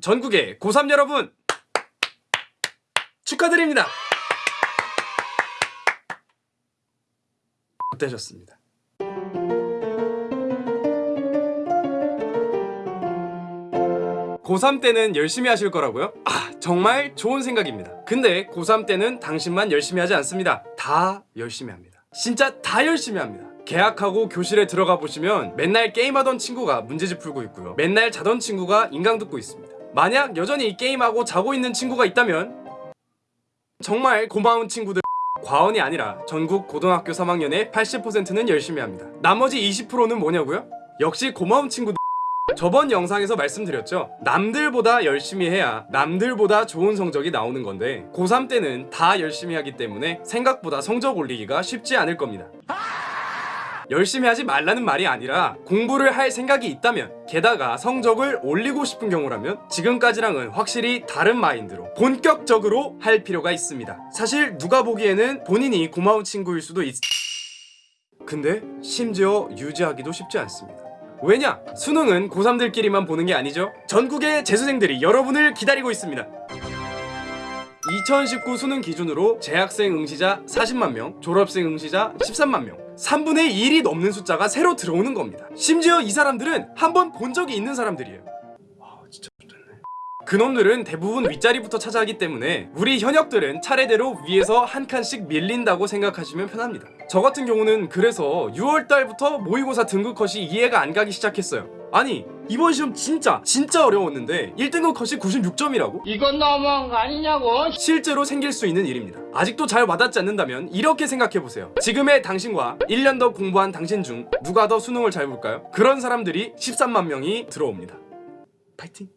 전국의 고3 여러분 축하드립니다. 어떠셨습니다. 고3 때는 열심히 하실 거라고요? 아 정말 좋은 생각입니다. 근데 고3 때는 당신만 열심히 하지 않습니다. 다 열심히 합니다. 진짜 다 열심히 합니다. 계약하고 교실에 들어가 보시면 맨날 게임하던 친구가 문제집 풀고 있고요. 맨날 자던 친구가 인강 듣고 있습니다. 만약 여전히 게임하고 자고 있는 친구가 있다면 정말 고마운 친구들 과언이 아니라 전국 고등학교 3학년의 80%는 열심히 합니다. 나머지 20%는 뭐냐고요? 역시 고마운 친구들 저번 영상에서 말씀드렸죠 남들보다 열심히 해야 남들보다 좋은 성적이 나오는 건데 고3 때는 다 열심히 하기 때문에 생각보다 성적 올리기가 쉽지 않을 겁니다 열심히 하지 말라는 말이 아니라 공부를 할 생각이 있다면 게다가 성적을 올리고 싶은 경우라면 지금까지랑은 확실히 다른 마인드로 본격적으로 할 필요가 있습니다. 사실 누가 보기에는 본인이 고마운 친구일 수도 있... 근데 심지어 유지하기도 쉽지 않습니다. 왜냐? 수능은 고3들끼리만 보는 게 아니죠. 전국의 재수생들이 여러분을 기다리고 있습니다 2019 수능 기준으로 재학생 응시자 40만 명, 졸업생 응시자 13만 명. 3분의 1이 넘는 숫자가 새로 들어오는 겁니다. 심지어 이 사람들은 한 번 본 적이 있는 사람들이에요 그놈들은 대부분 윗자리부터 차지하기 때문에 우리 현역들은 차례대로 위에서 한 칸씩 밀린다고 생각하시면 편합니다 저 같은 경우는 그래서 6월달부터 모의고사 등급 컷이 이해가 안 가기 시작했어요 아니 이번 시험 진짜 진짜 어려웠는데 1등급 컷이 96점이라고? 이건 너무한 거 아니냐고 실제로 생길 수 있는 일입니다. 아직도 잘 와닿지 않는다면 이렇게 생각해보세요. 지금의 당신과 1년 더 공부한 당신 중 누가 더 수능을 잘 볼까요? 그런 사람들이 13만 명이 들어옵니다. 파이팅!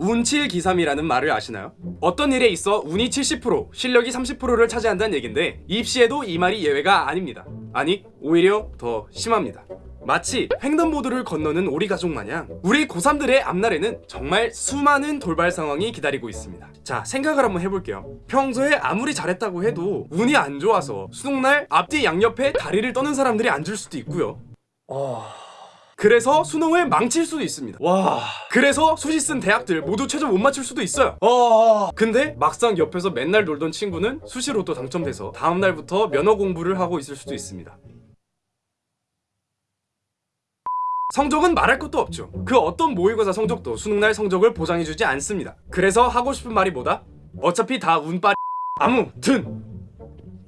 운칠기삼이라는 말을 아시나요? 어떤 일에 있어 운이 70% 실력이 30%를 차지한다는 얘긴데 입시에도 이 말이 예외가 아닙니다. 아니 오히려 더 심합니다. 마치 횡단보도를 건너는 오리 가족 마냥 우리 고3들의 앞날에는 정말 수많은 돌발 상황이 기다리고 있습니다 자 생각을 한번 해볼게요 평소에 아무리 잘했다고 해도 운이 안 좋아서 수능날 앞뒤 양옆에 다리를 떠는 사람들이 앉을 수도 있고요 그래서 수능을 망칠 수도 있습니다. 와. 그래서 수시 쓴 대학들 모두 최저 못 맞출 수도 있어요. 어 근데 막상 옆에서 맨날 놀던 친구는 수시로 또 당첨돼서 다음날부터 면허 공부를 하고 있을 수도 있습니다. 성적은 말할 것도 없죠. 그 어떤 모의고사 성적도 수능날 성적을 보장해주지 않습니다. 그래서 하고 싶은 말이 뭐다? 어차피 다 운빨 아무튼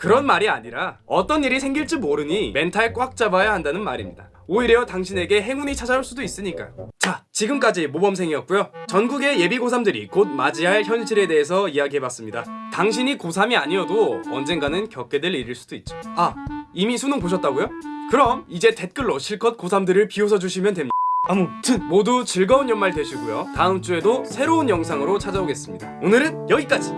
그런 말이 아니라 어떤 일이 생길지 모르니 멘탈 꽉 잡아야 한다는 말입니다. 오히려 당신에게 행운이 찾아올 수도 있으니까요 자 지금까지 모범생이었고요. 전국의 예비 고3들이 곧 맞이할 현실에 대해서 이야기해봤습니다. 당신이 고3이 아니어도 언젠가는 겪게 될 일일 수도 있죠. 아 이미 수능 보셨다고요? 그럼 이제 댓글로 실컷 고3들을 비웃어 주시면 됩니다. 아무튼 모두 즐거운 연말 되시고요. 다음 주에도 새로운 영상으로 찾아오겠습니다. 오늘은 여기까지